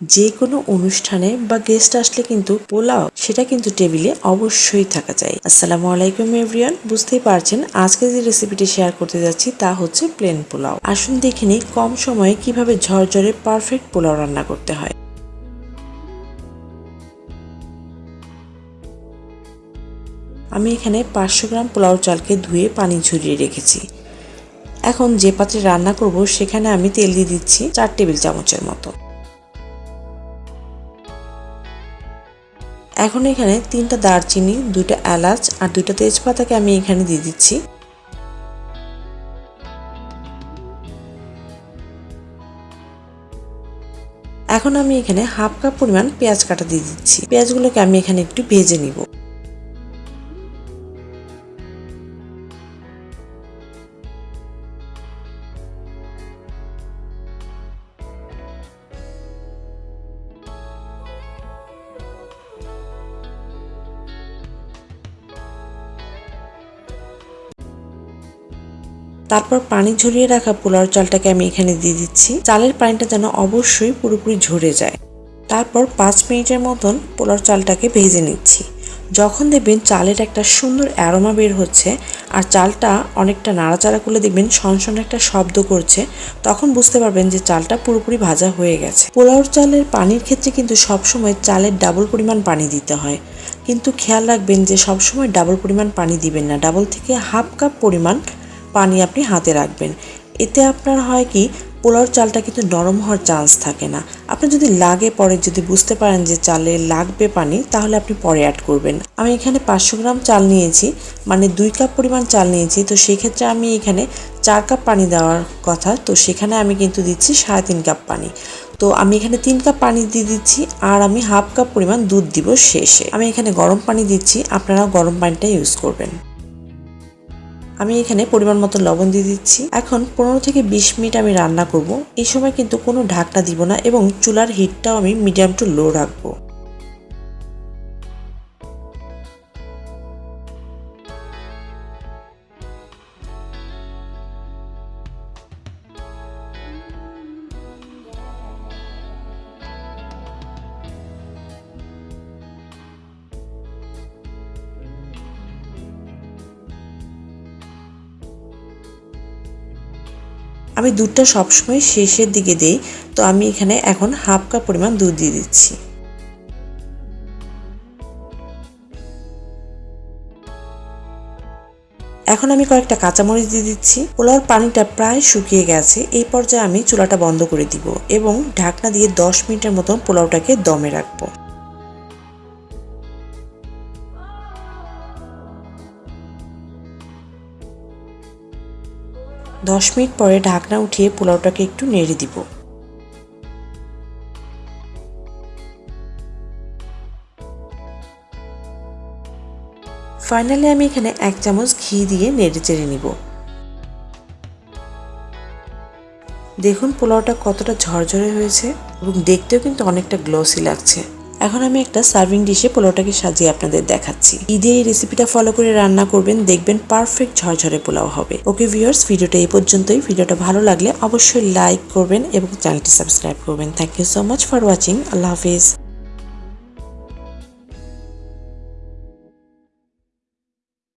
যে কোনো অনুষ্ঠানে বা গেস্ট আসলে কিন্তু পোলাও, সেটা কিন্তু টেবিলে অবশ্যই থাকা যায়। আসসালামু আলাইকুম এভরিওয়ান বুঝতেই পারছেন আজকে যে রেসিপিটি শেয়ার করতে যাচ্ছি তা হচ্ছে প্লেন পোলাও। আসুন দেখে নিই কম সময়ে কীভাবে ঝরঝরে পারফেক্ট পোলাও রান্না করতে হয়। আমি এখানে পাঁচশো গ্রাম পোলাও চালকে ধুয়ে পানি ঝরিয়ে রেখেছি। এখন যে পাত্রে রান্না করব, সেখানে আমি তেল দিয়ে দিচ্ছি চার টেবিল চামচের মতো। এখন এখানে তিনটা দারচিনি, দুইটা এলাচ আর দুইটা তেজপাতাকে আমি এখানে দিয়ে দিচ্ছি। এখন আমি এখানে হাফ কাপ পরিমাণ পেঁয়াজ কাটা দিয়ে দিচ্ছি। পেঁয়াজগুলোকে আমি এখানে একটু ভেজে নিব। তারপর পানি ঝরিয়ে রাখা পোলাও চালটাকে আমি এখানে দিয়ে দিচ্ছি। চালের পানিটা যেন অবশ্যই পুরোপুরি ঝরে যায়। তারপর পাঁচ মিনিটের মতন পোলাও চালটাকে ভেজে নিচ্ছি। যখন দেখবেন চালের একটা সুন্দর অ্যারোমা বের হচ্ছে আর চালটা অনেকটা নাড়াচাড়া করলে দেখবেন সনসন একটা শব্দ করছে, তখন বুঝতে পারবেন যে চালটা পুরোপুরি ভাজা হয়ে গেছে। পোলাওর চালের পানির ক্ষেত্রে কিন্তু সবসময় চালের ডাবল পরিমাণ পানি দিতে হয়। কিন্তু খেয়াল রাখবেন যে সবসময় ডাবল পরিমাণ পানি দিবেন না। ডাবল থেকে হাফ কাপ পরিমাণ পানি আপনি হাতে রাখবেন। এতে আপনার হয় কি, পোলাওর চালটা কিন্তু নরম হওয়ার চান্স থাকে না। আপনি যদি লাগে পরে যদি বুঝতে পারেন যে চালে লাগবে পানি, তাহলে আপনি পরে অ্যাড করবেন। আমি এখানে পাঁচশো গ্রাম চাল নিয়েছি মানে দুই কাপ পরিমাণ চাল নিয়েছি, তো সেক্ষেত্রে আমি এখানে চার কাপ পানি দেওয়ার কথা, তো সেখানে আমি কিন্তু দিচ্ছি সাড়ে তিন কাপ পানি। তো আমি এখানে তিন কাপ পানি দিয়ে দিচ্ছি, আর আমি হাফ কাপ পরিমাণ দুধ দিব শেষে। আমি এখানে গরম পানি দিচ্ছি, আপনারাও গরম পানিটা ইউজ করবেন। আমি এখানে পরিমাণ মতো লবণ দিয়ে দিচ্ছি। এখন পনেরো থেকে বিশ মিনিট আমি রান্না করব। এই সময় কিন্তু কোনো ঢাকনা দিব না এবং চুলার হিটটাও আমি মিডিয়াম টু লো রাখব। আমি দুধটা সবসময় শেষের দিকে দিই, তো আমি এখানে এখন হাফ কাপ পরিমাণ দুধ দিয়ে দিচ্ছি। এখন আমি কয়েকটা কাঁচামরিচ দিয়ে দিচ্ছি। পোলাওর পানিটা প্রায় শুকিয়ে গেছে, এই পর্যায়ে আমি চুলাটা বন্ধ করে দিব এবং ঢাকনা দিয়ে দশ মিনিটের মতন পোলাওটাকে দমে রাখব। দশ মিনিট পরে ঢাকনা উঠিয়ে পোলাওটাকে একটু নেড়ে দিব। ফাইনালি আমি এখানে এক চামচ ঘি দিয়ে নেড়ে চেড়ে নিব। দেখুন পোলাওটা কতটা ঝরঝরে হয়েছে এবং দেখতেও কিন্তু অনেকটা গ্লসি লাগছে। এখন আমি একটা সার্ভিং ডিশে পোলাওটাকে সাজিয়ে আপনাদের দেখাচ্ছি। ঈদে এই রেসিপিটা ফলো করে রান্না করবেন, দেখবেন পারফেক্ট ঝরঝরে পোলাও হবে। ওকে ভিউয়ার্স ভিডিওটা এই পর্যন্তই। ভিডিওটা ভালো লাগলে অবশ্যই লাইক করবেন এবং চ্যানেলটি সাবস্ক্রাইব করবেন। Thank you so much for watching Allah Hafiz.